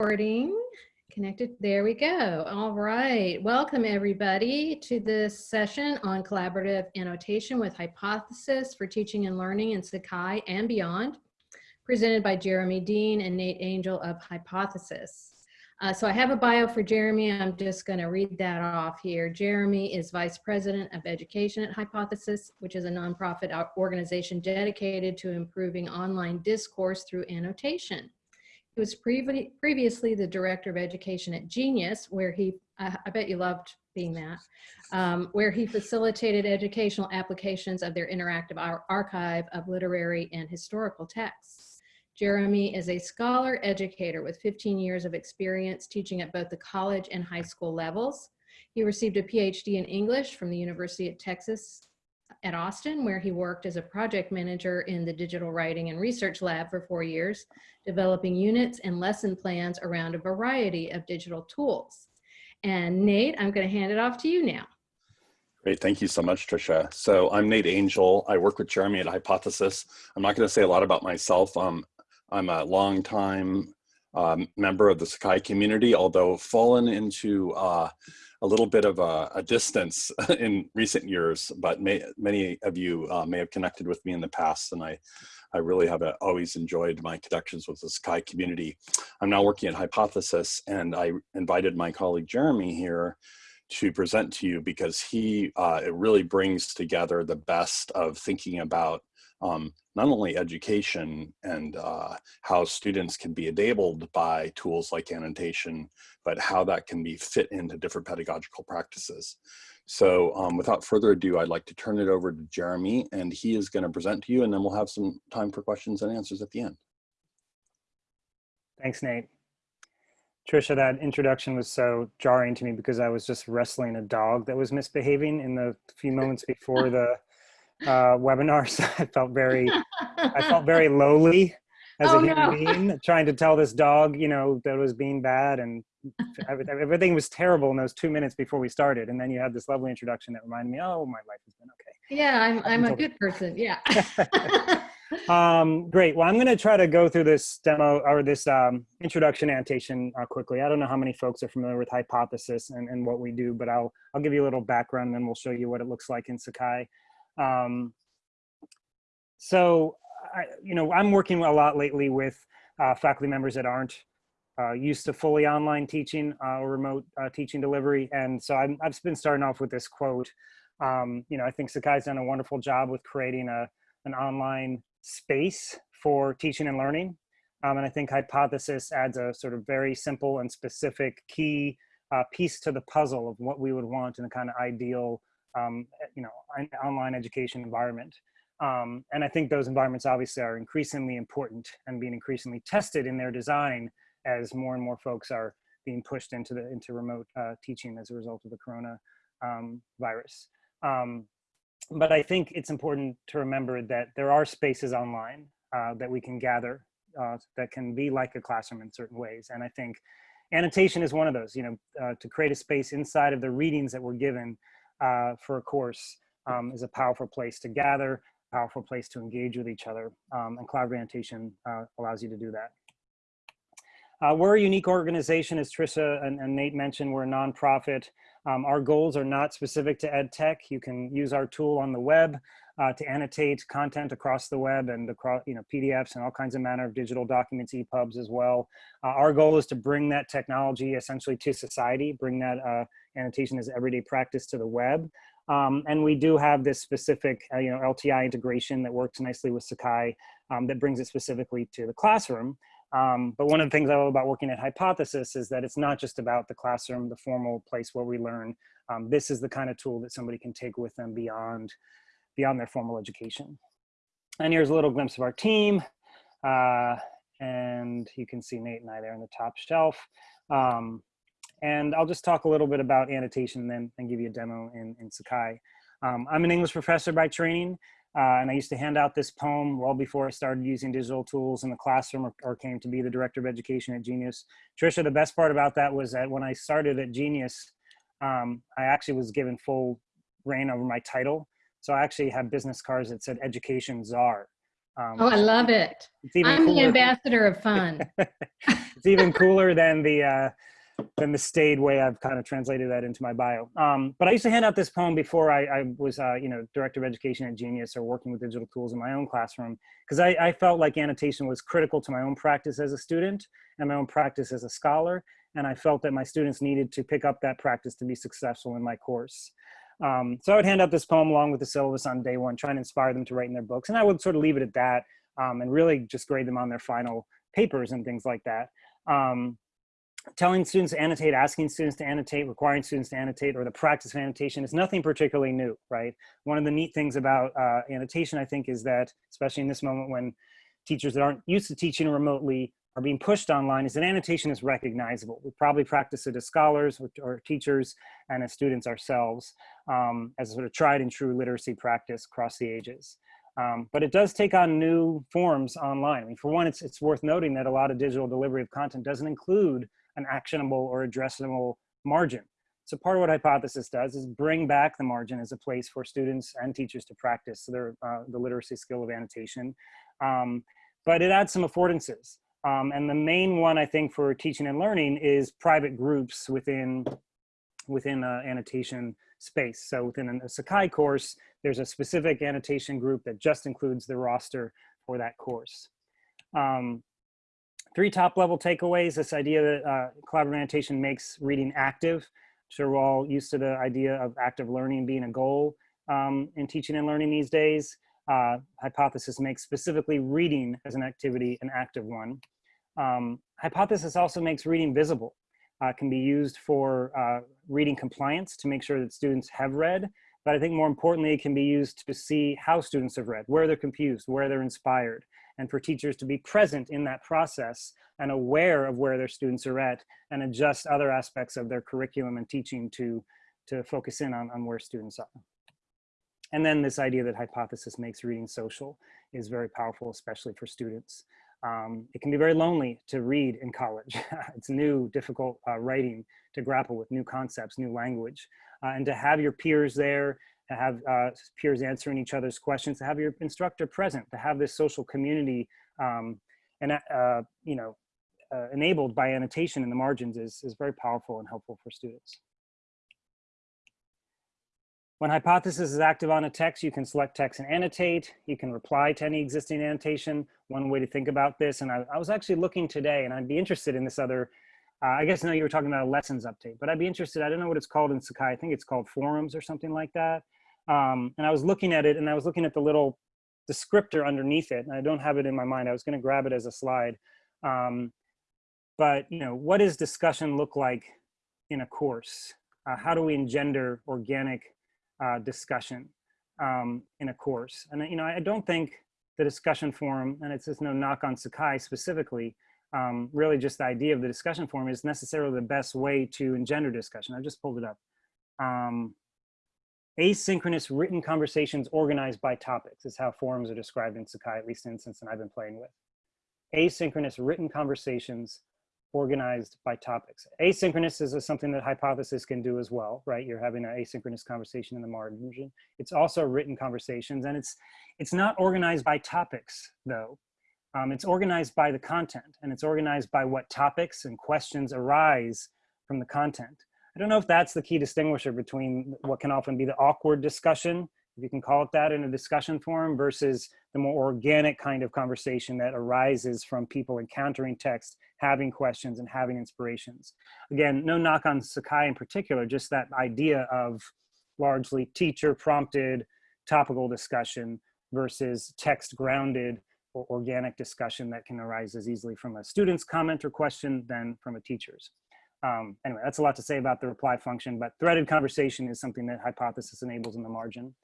recording. Connected. There we go. All right. Welcome everybody to this session on collaborative annotation with hypothesis for teaching and learning in Sakai and beyond, presented by Jeremy Dean and Nate Angel of Hypothesis. Uh, so I have a bio for Jeremy. I'm just going to read that off here. Jeremy is Vice President of Education at Hypothesis, which is a nonprofit organization dedicated to improving online discourse through annotation. Was previ previously the director of education at Genius, where he, I, I bet you loved being that, um, where he facilitated educational applications of their interactive ar archive of literary and historical texts. Jeremy is a scholar educator with 15 years of experience teaching at both the college and high school levels. He received a PhD in English from the University of Texas at Austin, where he worked as a project manager in the digital writing and research lab for four years, developing units and lesson plans around a variety of digital tools. And Nate, I'm gonna hand it off to you now. Great, thank you so much, Tricia. So I'm Nate Angel. I work with Jeremy at Hypothesis. I'm not gonna say a lot about myself. Um, I'm a longtime um, member of the Sakai community, although fallen into uh, a little bit of a, a distance in recent years, but may, many of you uh, may have connected with me in the past, and I, I really have a, uh, always enjoyed my connections with the Sakai community. I'm now working at Hypothesis, and I invited my colleague Jeremy here to present to you because he uh, it really brings together the best of thinking about um, not only education and uh, how students can be enabled by tools like annotation, but how that can be fit into different pedagogical practices. So um, without further ado, I'd like to turn it over to Jeremy and he is gonna present to you and then we'll have some time for questions and answers at the end. Thanks, Nate. Trisha, that introduction was so jarring to me because I was just wrestling a dog that was misbehaving in the few moments before the uh, webinar. So I felt very, I felt very lowly as oh, a human no. being, trying to tell this dog, you know, that was being bad and everything was terrible in those two minutes before we started. And then you had this lovely introduction that reminded me, oh, my life has been okay. Yeah, I'm, I'm a good person. Yeah. um, great. Well, I'm going to try to go through this demo or this um, introduction annotation uh, quickly. I don't know how many folks are familiar with Hypothesis and, and what we do, but I'll, I'll give you a little background and then we'll show you what it looks like in Sakai. Um, so, I, you know, I'm working a lot lately with uh, faculty members that aren't uh, used to fully online teaching uh, or remote uh, teaching delivery. And so i have been starting off with this quote. Um, you know, I think Sakai's done a wonderful job with creating a, an online space for teaching and learning. Um, and I think Hypothesis adds a sort of very simple and specific key uh, piece to the puzzle of what we would want in a kind of ideal um, you know, an online education environment. Um, and I think those environments obviously are increasingly important and being increasingly tested in their design as more and more folks are being pushed into the into remote uh, teaching as a result of the corona um, virus. Um, but I think it's important to remember that there are spaces online uh, that we can gather uh, that can be like a classroom in certain ways. And I think annotation is one of those, you know, uh, to create a space inside of the readings that we're given uh, for a course um, is a powerful place to gather, powerful place to engage with each other. Um, and cloud orientation uh, allows you to do that. Uh, we're a unique organization, as Trisha and, and Nate mentioned, we're a nonprofit. Um, our goals are not specific to ed tech. You can use our tool on the web uh, to annotate content across the web and across, you know, PDFs and all kinds of manner of digital documents, EPUBs as well. Uh, our goal is to bring that technology essentially to society, bring that uh, annotation as everyday practice to the web. Um, and we do have this specific, uh, you know, LTI integration that works nicely with Sakai um, that brings it specifically to the classroom. Um, but one of the things I love about working at Hypothesis is that it's not just about the classroom, the formal place where we learn. Um, this is the kind of tool that somebody can take with them beyond, beyond their formal education. And here's a little glimpse of our team. Uh, and you can see Nate and I there on the top shelf. Um, and I'll just talk a little bit about annotation then and give you a demo in, in Sakai. Um, I'm an English professor by training, uh, and I used to hand out this poem well before I started using digital tools in the classroom or, or, came to be the director of education at Genius. Trisha, the best part about that was that when I started at Genius, um, I actually was given full reign over my title. So I actually had business cards that said education czar. Um, Oh, I love it. I'm the ambassador of fun. it's even cooler than the uh, than the staid way I've kind of translated that into my bio. Um, but I used to hand out this poem before I, I was, uh, you know, director of education at Genius or working with digital tools in my own classroom because I, I felt like annotation was critical to my own practice as a student and my own practice as a scholar. And I felt that my students needed to pick up that practice to be successful in my course. Um, so I would hand out this poem along with the syllabus on day one, trying to inspire them to write in their books. And I would sort of leave it at that um, and really just grade them on their final papers and things like that. Um, telling students to annotate, asking students to annotate, requiring students to annotate, or the practice of annotation is nothing particularly new, right? One of the neat things about uh, annotation, I think, is that, especially in this moment when teachers that aren't used to teaching remotely are being pushed online, is that annotation is recognizable. We probably practice it as scholars or, teachers and as students ourselves um, as a sort of tried and true literacy practice across the ages. Um, but it does take on new forms online. I mean, for one, it's, it's worth noting that a lot of digital delivery of content doesn't include an actionable or addressable margin. So part of what Hypothesis does is bring back the margin as a place for students and teachers to practice their, uh, the literacy skill of annotation. Um, but it adds some affordances. Um, and the main one I think for teaching and learning is private groups within, within annotation space. So within a Sakai course, there's a specific annotation group that just includes the roster for that course. Um, three top level takeaways, this idea that uh, collaborative annotation makes reading active. I'm sure we're all used to the idea of active learning being a goal um, in teaching and learning these days. Uh, hypothesis makes specifically reading as an activity an active one. Um, hypothesis also makes reading visible. Uh, can be used for uh, reading compliance to make sure that students have read, but I think more importantly, it can be used to see how students have read, where they're confused, where they're inspired, and for teachers to be present in that process and aware of where their students are at and adjust other aspects of their curriculum and teaching to, to focus in on, on where students are. And then this idea that hypothesis makes reading social is very powerful, especially for students. Um, it can be very lonely to read in college. it's new, difficult uh, writing to grapple with new concepts, new language, uh, and to have your peers there, to have uh, peers answering each other's questions, to have your instructor present, to have this social community, um, and uh, you know, uh, enabled by annotation in the margins is is very powerful and helpful for students. When hypothesis is active on a text, you can select text and annotate. You can reply to any existing annotation. One way to think about this, and I, I was actually looking today, and I'd be interested in this other, uh, I guess now you were talking about a lessons update, but I'd be interested, I don't know what it's called in Sakai, I think it's called forums or something like that. Um, and I was looking at it, and I was looking at the little descriptor underneath it, and I don't have it in my mind. I was gonna grab it as a slide. Um, but, you know, what does discussion look like in a course? Uh, how do we engender organic uh, discussion um, in a course. And you know, I don't think the discussion forum, and it's just no knock on Sakai specifically, um, really just the idea of the discussion forum is necessarily the best way to engender discussion. I just pulled it up. Um, asynchronous written conversations organized by topics is how forums are described in Sakai, at least in that I've been playing with. Asynchronous written conversations organized by topics. Asynchronous is something that Hypothesis can do as well, right? You're having an asynchronous conversation in the margin. It's also written conversations and it's, it's not organized by topics though. Um, it's organized by the content and it's organized by what topics and questions arise from the content. I don't know if that's the key distinguisher between what can often be the awkward discussion, if you can call it that in a discussion forum versus the more organic kind of conversation that arises from people encountering text, having questions and having inspirations. Again, no knock on Sakai in particular, just that idea of largely teacher prompted topical discussion versus text grounded or organic discussion that can arise as easily from a student's comment or question than from a teacher's. Um, anyway, that's a lot to say about the reply function, but threaded conversation is something that Hypothesis enables in the margin.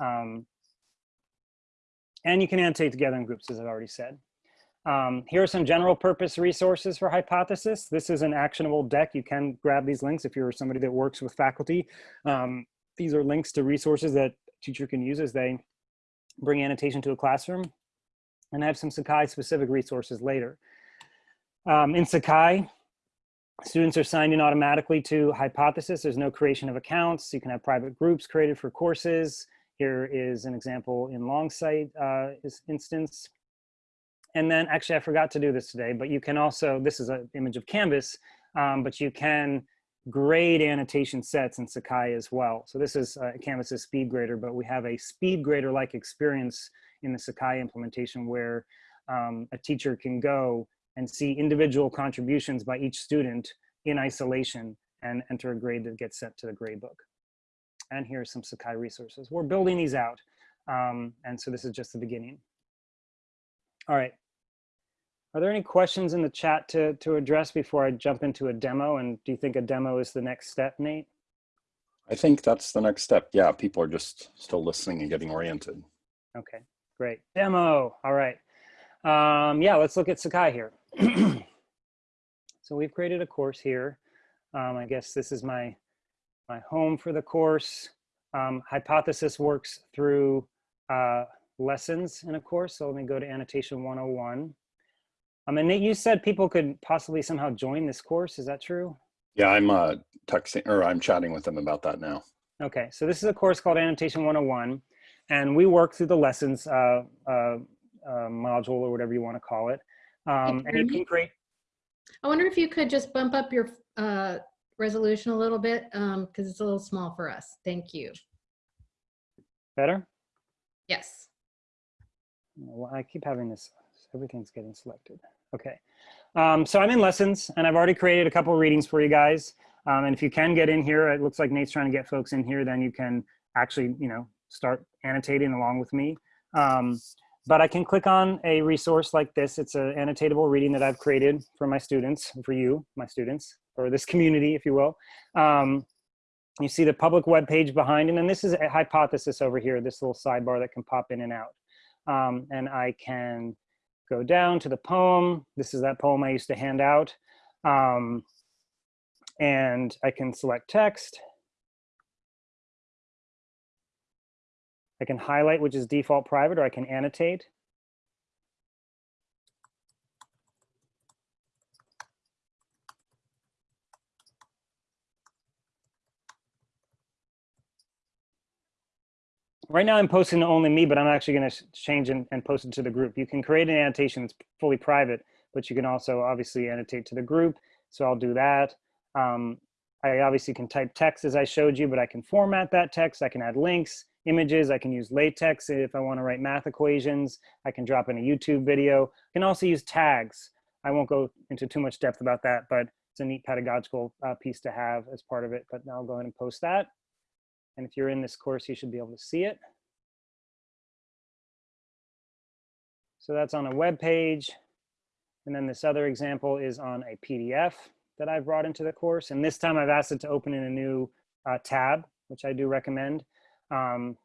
Um, and you can annotate together in groups, as I've already said. Um, here are some general purpose resources for Hypothesis. This is an actionable deck. You can grab these links if you're somebody that works with faculty. Um, these are links to resources that teacher can use as they bring annotation to a classroom. And I have some Sakai specific resources later. Um, in Sakai, students are signed in automatically to Hypothesis. There's no creation of accounts. You can have private groups created for courses. Here is an example in Longsight uh, instance. and then actually I forgot to do this today, but you can also, this is an image of Canvas, um, but you can grade annotation sets in Sakai as well. So this is uh, Canvas's speed grader, but we have a speed grader like experience in the Sakai implementation where um, a teacher can go and see individual contributions by each student in isolation and enter a grade that gets sent to the grade book. And here are some Sakai resources. We're building these out. Um, and so this is just the beginning. All right. Are there any questions in the chat to, to address before I jump into a demo? And do you think a demo is the next step, Nate? I think that's the next step. Yeah, people are just still listening and getting oriented. Okay, great. Demo, all right. Um, yeah, let's look at Sakai here. so we've created a course here. Um, I guess this is my, my home for the course. Um, hypothesis works through uh, lessons in a course. So let me go to annotation 101. Um, and Nate, you said people could possibly somehow join this course. Is that true? Yeah, I'm uh, texting or I'm chatting with them about that now. Okay, so this is a course called Annotation 101, and we work through the lessons uh, uh, uh module or whatever you want to call it. Um, and you can create. I wonder if you could just bump up your uh, resolution a little bit because um, it's a little small for us. Thank you. Better? Yes. Well, I keep having this everything's getting selected. Okay, um, so I'm in lessons and I've already created a couple readings for you guys. Um, and if you can get in here, it looks like Nate's trying to get folks in here, then you can actually, you know, start annotating along with me. Um, but I can click on a resource like this. It's an annotatable reading that I've created for my students, for you, my students, or this community, if you will. Um, you see the public web page behind, and then this is a hypothesis over here, this little sidebar that can pop in and out. Um, and I can go down to the poem. This is that poem I used to hand out. Um, and I can select text. I can highlight, which is default private, or I can annotate. right now I'm posting to only me, but I'm actually going to change and, and post it to the group. You can create an annotation that's fully private, but you can also obviously annotate to the group. So I'll do that. Um, I obviously can type text as I showed you, but I can format that text. I can add links, images. I can use LaTeX if I want to write math equations. I can drop in a YouTube video. I can also use tags. I won't go into too much depth about that, but it's a neat pedagogical uh, piece to have as part of it. But now I'll go ahead and post that. And if you're in this course, you should be able to see it. So that's on a web page. And then this other example is on a PDF that I've brought into the course. And this time I've asked it to open in a new uh, tab, which I do recommend. Um,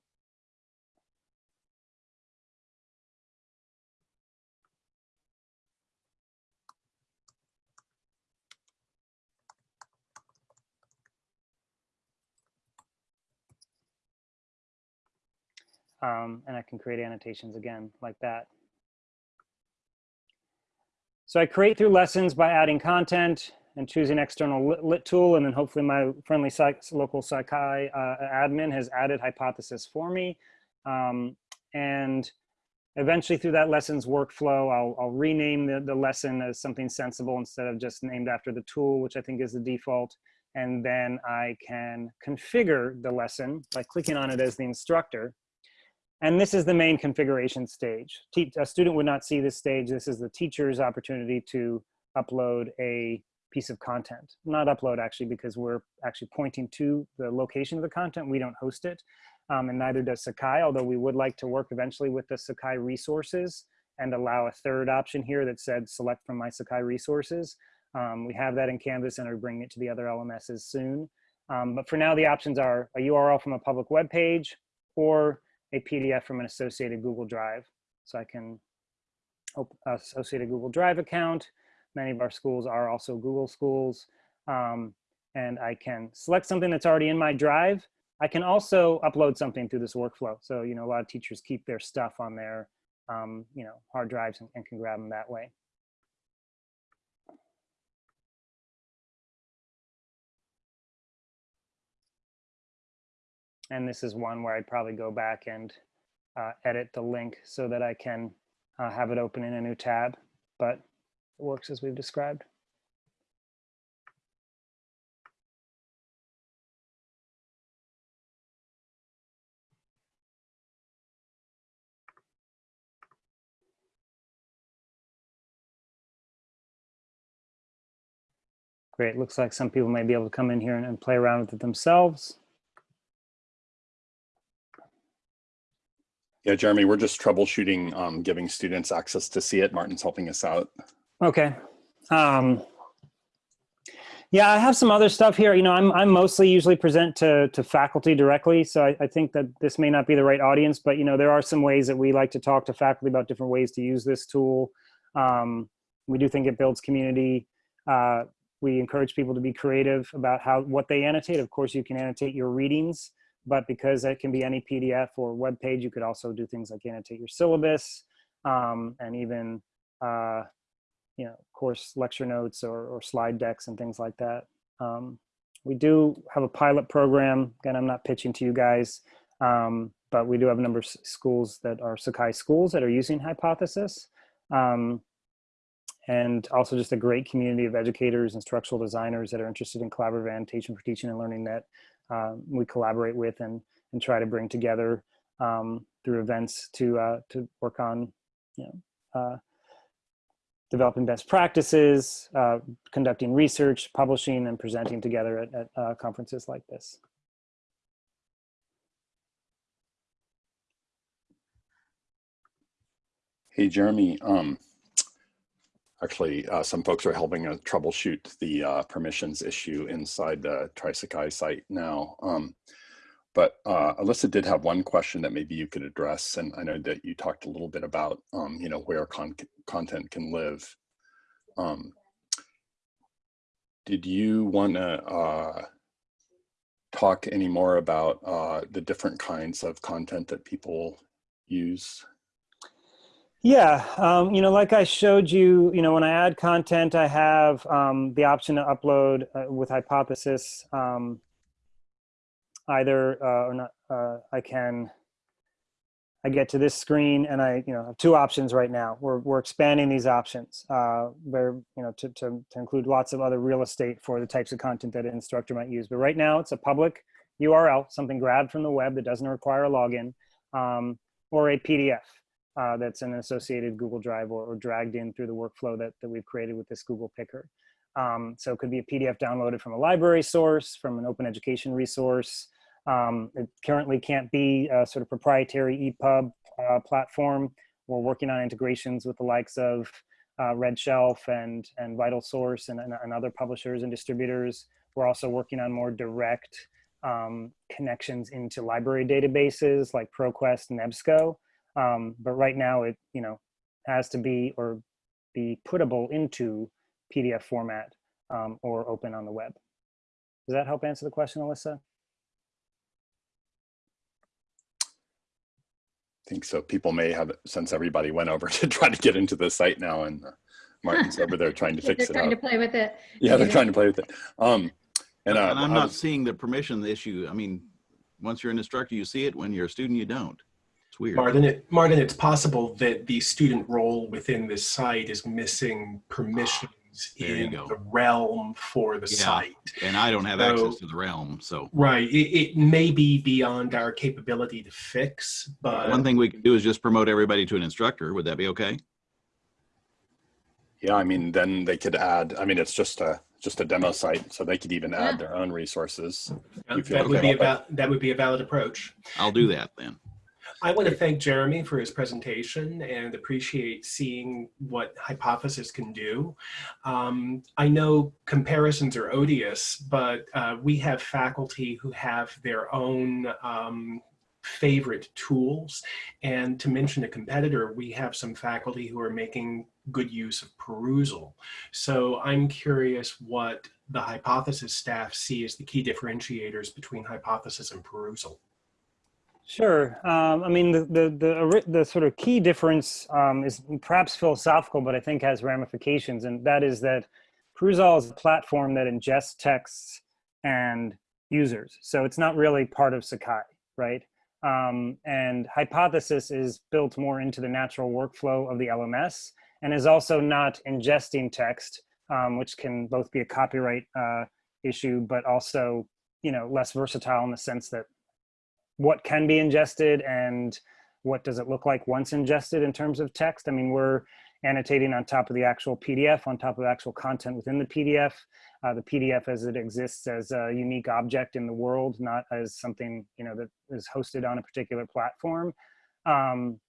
Um, and I can create annotations again like that. So I create through lessons by adding content and choosing external lit, lit tool. And then hopefully my friendly psych, local Sakai uh, admin has added hypothesis for me. Um, and eventually through that lessons workflow, I'll, I'll rename the, the lesson as something sensible instead of just named after the tool, which I think is the default. And then I can configure the lesson by clicking on it as the instructor. And this is the main configuration stage. a student would not see this stage. This is the teacher's opportunity to upload a piece of content. Not upload actually, because we're actually pointing to the location of the content. We don't host it, um, and neither does Sakai, although we would like to work eventually with the Sakai resources and allow a third option here that said select from my Sakai resources. Um, we have that in Canvas and are bringing it to the other LMSs soon. Um, but for now, the options are a URL from a public web page or a PDF from an associated Google Drive. So I can associate a Google Drive account. Many of our schools are also Google schools. Um, and I can select something that's already in my drive. I can also upload something through this workflow. So, you know, a lot of teachers keep their stuff on their, um, you know, hard drives and, and can grab them that way. And this is one where I'd probably go back and uh, edit the link so that I can uh, have it open in a new tab, but it works as we've described. Great, looks like some people may be able to come in here and, and play around with it themselves. Yeah, Jeremy, we're just troubleshooting, um, giving students access to see it. Martin's helping us out. Okay. Um, yeah, I have some other stuff here. You know, I'm, I'm mostly usually present to, to faculty directly. So I, I think that this may not be the right audience, but you know, there are some ways that we like to talk to faculty about different ways to use this tool. Um, we do think it builds community. Uh, we encourage people to be creative about how what they annotate. Of course, you can annotate your readings, but because it can be any PDF or web page, you could also do things like annotate your syllabus um, and even uh, you know, course lecture notes or, or slide decks and things like that. Um, we do have a pilot program. Again, I'm not pitching to you guys, um, but we do have a number of schools that are Sakai schools that are using Hypothesis. Um, and also just a great community of educators, and structural designers that are interested in collaborative annotation for teaching and learning that uh, we collaborate with and, and try to bring together um, through events to, uh, to work on, you know, uh, developing best practices, uh, conducting research, publishing, and presenting together at, at uh, conferences like this. Hey, Jeremy, um, actually, uh, some folks are helping us troubleshoot the uh, permissions issue inside the TrySakai site now. Um, but uh, Alyssa did have one question that maybe you could address, and I know that you talked a little bit about, um, you know, where con content can live. Um, did you want to uh, talk any more about uh, the different kinds of content that people use? Yeah, um, you know, like I showed you, you know, when I add content, I have um, the option to upload uh, with Hypothesis. Um, either uh, or not, uh, I can, I get to this screen and I, you know, have two options right now. We're, we're expanding these options uh, where, you know, to, to, to include lots of other real estate for the types of content that an instructor might use. But right now it's a public URL, something grabbed from the web that doesn't require a login um, or a PDF. Uh, that's an associated Google Drive or, or, dragged in through the workflow that, that we've created with this Google Picker. Um, so it could be a PDF downloaded from a library source, from an open education resource. Um, it currently can't be a sort of proprietary EPUB uh, platform. We're working on integrations with the likes of uh, RedShelf and, and VitalSource and, and, and, other publishers and distributors. We're also working on more direct um, connections into library databases like ProQuest and EBSCO. Um, but right now it, you know, has to be or be puttable into PDF format um, or open on the web. Does that help answer the question, Alyssa? Think so. People may have, since everybody went over to try to get into the site now and uh, Martin's over there trying to fix they're it trying up. to play with it. Yeah, they're trying to play with it. Um, and, uh, and I'm not was- seeing the permission issue. I mean, once you're an instructor, you see it. When you're a student, you don't. It's weird. Martin, it, Martin, it's possible that the student role within this site is missing permissions There in the realm for the Yeah. site. And I don't have So- access to the realm. So Right. It, it may be beyond our capability to fix, but one thing we can do is just promote everybody to an instructor. Would that be okay? Yeah, I mean, then they could add, I mean, it's just a, just a demo site, so they could even Yeah. add their own resources. you feel that would be a about val- that would be a valid approach. I'll do that then. I want to thank Jeremy for his presentation and appreciate seeing what Hypothesis can do. Um, I know comparisons are odious, but uh, we have faculty who have their own um, favorite tools. And to mention a competitor, we have some faculty who are making good use of Perusall. So I'm curious what the Hypothesis staff see as the key differentiators between Hypothesis and Perusall. Sure. Um, I mean, the, the, the, the sort of key difference um, is perhaps philosophical, but I think has ramifications. And that is that Perusall is a platform that ingests texts and users. So it's not really part of Sakai, right? Um, and Hypothesis is built more into the natural workflow of the LMS and is also not ingesting text, um, which can both be a copyright uh, issue, but also, you know, less versatile in the sense that what can be ingested and what does it look like once ingested in terms of text. I mean, we're annotating on top of the actual PDF, on top of actual content within the PDF. Uh, the PDF as it exists as a unique object in the world, not as something, you know, that is hosted on a particular platform. Um,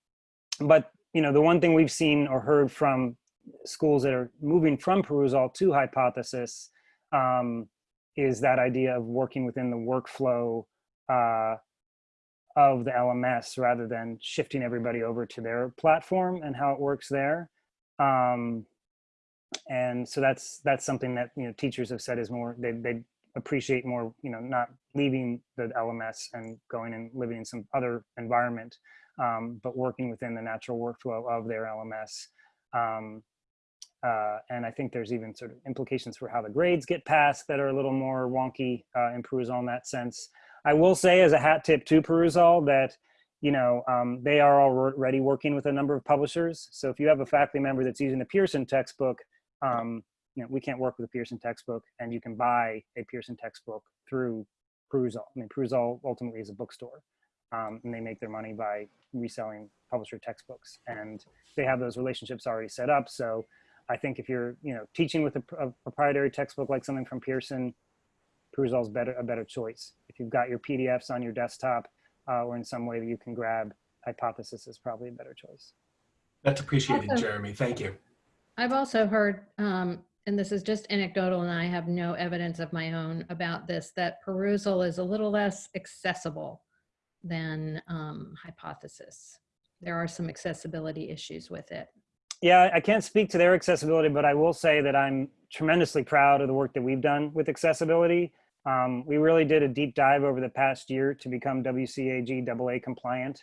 but, you know, the one thing we've seen or heard from schools that are moving from Perusall to Hypothesis um, is that idea of working within the workflow uh, of the LMS rather than shifting everybody over to their platform and how it works there. Um, and so that's that's something that you know teachers have said is more they they appreciate more you know not leaving the LMS and going and living in some other environment, um, but working within the natural workflow of their LMS. Um, uh, and I think there's even sort of implications for how the grades get passed that are a little more wonky uh, Perusall in that sense. I will say as a hat tip to Perusall that, you know, um, they are already working with a number of publishers. So if you have a faculty member that's using a Pearson textbook, um, you know, we can't work with a Pearson textbook and you can buy a Pearson textbook through Perusall. I mean, Perusall ultimately is a bookstore um, and they make their money by reselling publisher textbooks and they have those relationships already set up. So I think if you're, you know, teaching with a, a proprietary textbook like something from Pearson, Perusall is better, a better choice. If you've got your PDFs on your desktop uh, or in some way that you can grab, Hypothesis is probably a better choice. That's appreciated, Awesome. Jeremy. Thank you. I've also heard, um, and this is just anecdotal and I have no evidence of my own about this, that Perusall is a little less accessible than um, hypothesis. There are some accessibility issues with it. Yeah, I can't speak to their accessibility, but I will say that I'm tremendously proud of the work that we've done with accessibility. Um, we really did a deep dive over the past year to become WCAG AA compliant.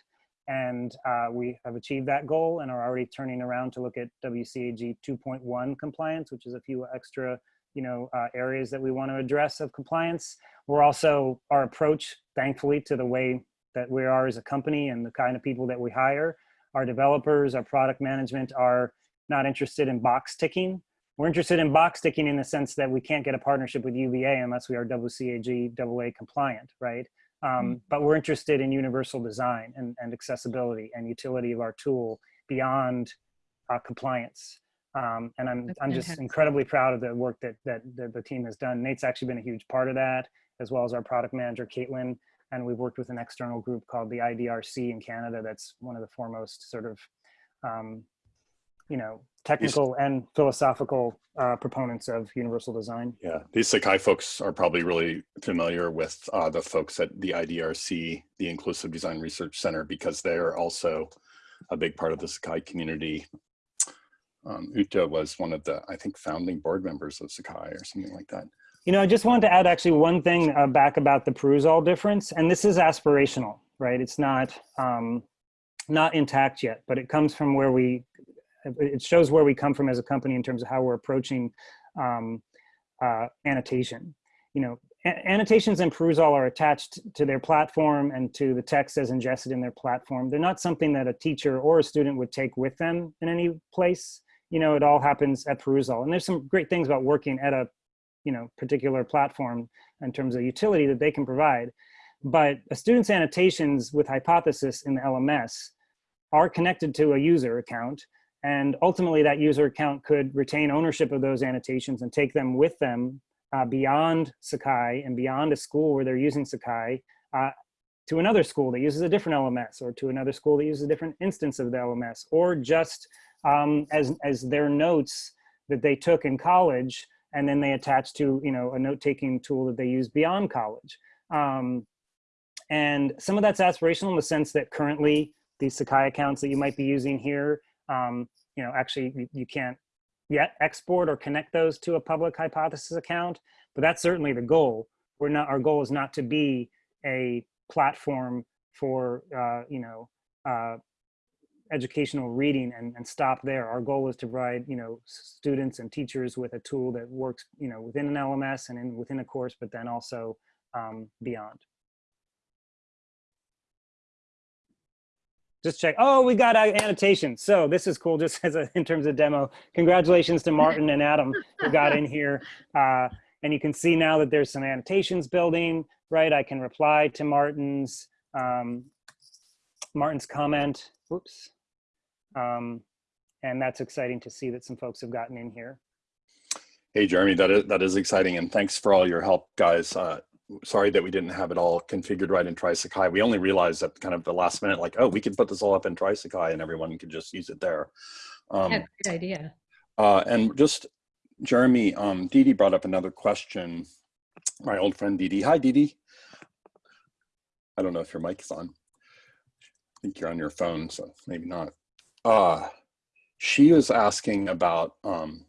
And uh, we have achieved that goal and are already turning around to look at WCAG 2.1 compliance, which is a few extra you know, uh, areas that we want to address of compliance. We're also, our approach, thankfully, to the way that we are as a company and the kind of people that we hire our developers, our product management are not interested in box ticking. We're interested in box ticking in the sense that we can't get a partnership with UVA unless we are WCAG AA compliant, right? Um, but we're interested in universal design and, and accessibility and utility of our tool beyond uh, compliance. Um, and I'm, That's I'm just fantastic. incredibly proud of the work that, that, that the team has done. Nate's actually been a huge part of that, as well as our product manager, Caitlin and we've worked with an external group called the IDRC in Canada. That's one of the foremost sort of, um, you know, technical and philosophical uh, proponents of universal design. Yeah, these Sakai folks are probably really familiar with uh, the folks at the IDRC, the Inclusive Design Research Center, because they're also a big part of the Sakai community. Um, Jutta was one of the, I think, founding board members of Sakai or something like that. You know, I just wanted to add actually one thing uh, back about the Perusall difference, and this is aspirational, right? It's not um, not intact yet, but it comes from where we, it shows where we come from as a company in terms of how we're approaching um, uh, annotation. You know, annotations in Perusall are attached to their platform and to the text as ingested in their platform. They're not something that a teacher or a student would take with them in any place. You know, it all happens at Perusall. And there's some great things about working at a you know particular platform in terms of utility that they can provide but a student's annotations with hypothesis in the lms are connected to a user account and ultimately that user account could retain ownership of those annotations and take them with them uh, beyond sakai and beyond a school where they're using sakai uh, to another school that uses a different lms or to another school that uses a different instance of the lms or just um, as, as their notes that they took in college and then they attach to you know a note-taking tool that they use beyond college. Um, and some of that's aspirational in the sense that currently these Sakai accounts that you might be using here, um, you know, actually you, you can't yet export or connect those to a public hypothesis account, but that's certainly the goal. We're not, our goal is not to be a platform for, uh, you know, uh, educational reading and, and stop there. Our goal is to provide, you know, students and teachers with a tool that works, you know, within an LMS and in, within a course, but then also um, beyond. Just check. Oh, we got uh, annotations. So this is cool just as a, in terms of demo. Congratulations to Martin and Adam who got in here. Uh, and you can see now that there's some annotations building, right? I can reply to Martin's, um, Martin's comment. Whoops. Um, and that's exciting to see that some folks have gotten in here. Hey, Jeremy, that is, that is exciting. And thanks for all your help, guys. Uh, sorry that we didn't have it all configured right in TrySakai. We only realized at kind of the last minute, like, oh, we could put this all up in TrySakai and everyone could just use it there. Um, Yeah, great idea. uh, and just, Jeremy, um, Dee brought up another question. My old friend Dee. Hi, Dee Dee. I don't know if your mic is on. I think you're on your phone, so maybe not. Uh, she was asking about um,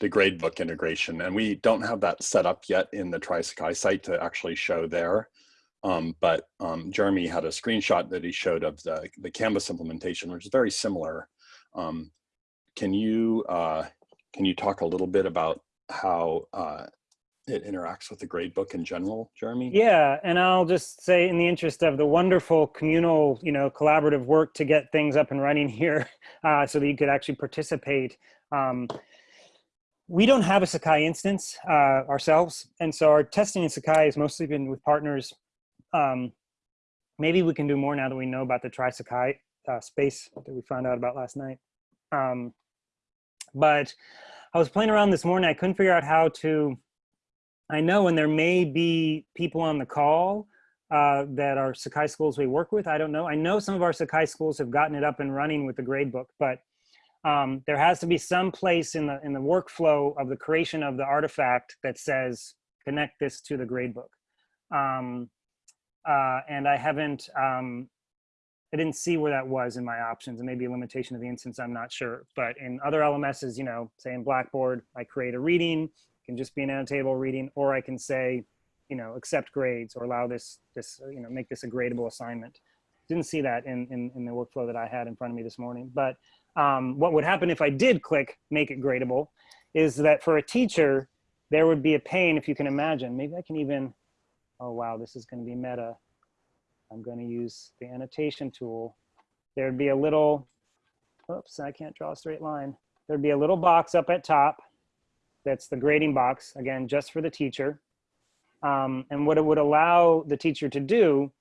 the gradebook integration, and we don't have that set up yet in the TrySakai site to actually show there. Um, but um, Jeremy had a screenshot that he showed of the, the Canvas implementation, which is very similar. Um, can you uh, can you talk a little bit about how uh, it interacts with the gradebook in general, Jeremy? Yeah, and I'll just say in the interest of the wonderful communal, you know, collaborative work to get things up and running here uh, so that you could actually participate. Um, we don't have a Sakai instance uh, ourselves. And so our testing in Sakai has mostly been with partners. Um, maybe we can do more now that we know about the Try Sakai uh, space that we found out about last night. Um, but I was playing around this morning. I couldn't figure out how to I know, and there may be people on the call uh, that are Sakai schools we work with. I don't know. I know some of our Sakai schools have gotten it up and running with the gradebook, but um, there has to be some place in the in the workflow of the creation of the artifact that says connect this to the gradebook. Um, uh, and I haven't, um, I didn't see where that was in my options and maybe a limitation of the instance, I'm not sure. But in other LMSs, you know, say in Blackboard, I create a reading, can just be an annotatable reading, or I can say, you know, accept grades or allow this, this, you know, make this a gradable assignment. Didn't see that in, in, in the workflow that I had in front of me this morning. But um, what would happen if I did click make it gradable is that for a teacher, there would be a pain if you can imagine. Maybe I can even, oh wow, this is gonna be meta. I'm gonna use the annotation tool. There'd be a little, oops, I can't draw a straight line. There'd be a little box up at top that's the grading box, again, just for the teacher. Um, and what it would allow the teacher to do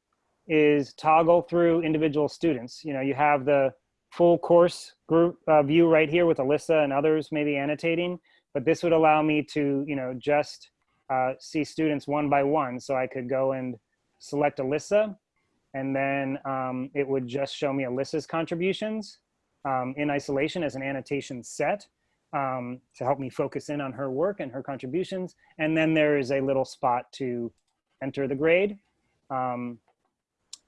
is toggle through individual students. You know, you have the full course group uh, view right here with Alyssa and others maybe annotating, but this would allow me to, you know, just uh, see students one by one. So I could go and select Alyssa and then um, it would just show me Alyssa's contributions um, in isolation as an annotation set um, to help me focus in on her work and her contributions. And then there is a little spot to enter the grade. Um,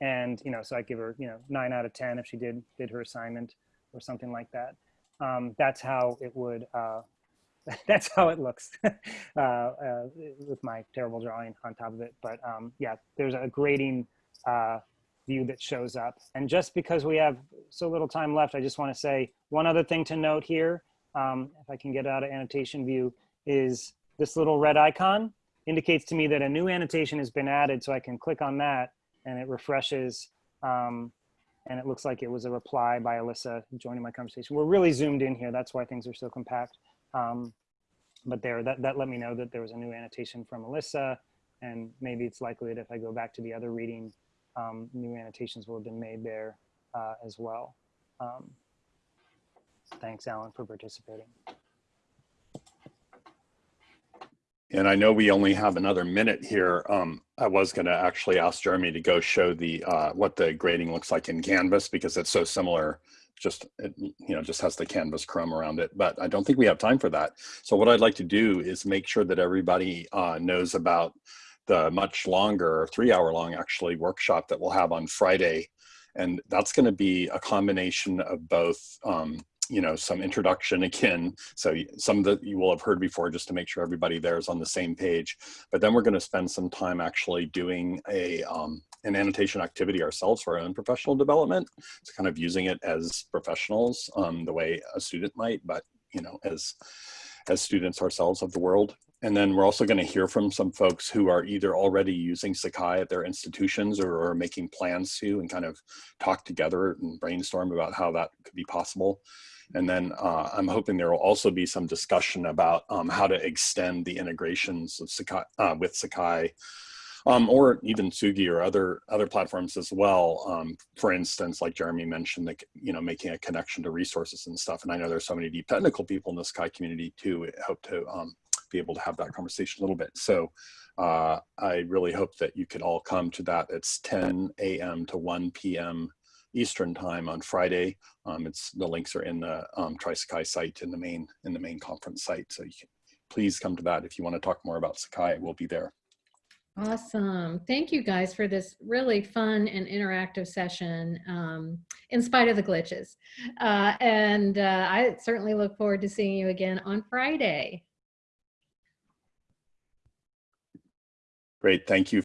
and, you know, so I give her, you know, nine out of 10 if she did, did her assignment or something like that. Um, that's how it would, uh, that's how it looks uh, uh, with my terrible drawing on top of it. But um, yeah, there's a grading uh, view that shows up. And just because we have so little time left, I just want to say one other thing to note here um, if I can get out of annotation view, is this little red icon indicates to me that a new annotation has been added. So I can click on that and it refreshes. Um, and it looks like it was a reply by Alyssa joining my conversation. We're really zoomed in here. That's why things are so compact. Um, but there, that, that let me know that there was a new annotation from Alyssa. And maybe it's likely that if I go back to the other reading, um, new annotations will have been made there uh, as well. Um, Thanks, Alan, for participating. And I know we only have another minute here. Um, I was going to actually ask Jeremy to go show the uh, what the grading looks like in Canvas because it's so similar. Just it, you know, just has the Canvas Chrome around it. But I don't think we have time for that. So what I'd like to do is make sure that everybody uh, knows about the much longer, three-hour-long actually workshop that we'll have on Friday, and that's going to be a combination of both. Um, you know, some introduction again. So some that you will have heard before just to make sure everybody there is on the same page. But then we're going to spend some time actually doing a um, an annotation activity ourselves for our own professional development. It's kind of using it as professionals um, the way a student might, but you know, as as students ourselves of the world. And then we're also going to hear from some folks who are either already using Sakai at their institutions or are making plans to and kind of talk together and brainstorm about how that could be possible. And then uh, I'm hoping there will also be some discussion about um, how to extend the integrations of Sakai, uh, with Sakai um, or even Sugi or other other platforms as well. Um, for instance, like Jeremy mentioned, like you know, making a connection to resources and stuff. And I know there's so many deep technical people in the Sakai community too. I hope to um, be able to have that conversation a little bit. So uh, I really hope that you could all come to that. It's 10 a.m. to 1 p.m. Eastern time on Friday. Um, it's the links are in the um, TrySakai site in the main in the main conference site. So you can please come to that if you want to talk more about Sakai. We'll be there. Awesome. Thank you guys for this really fun and interactive session, um, in spite of the glitches. Uh, and uh, I certainly look forward to seeing you again on Friday. Great. Thank you.